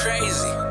crazy.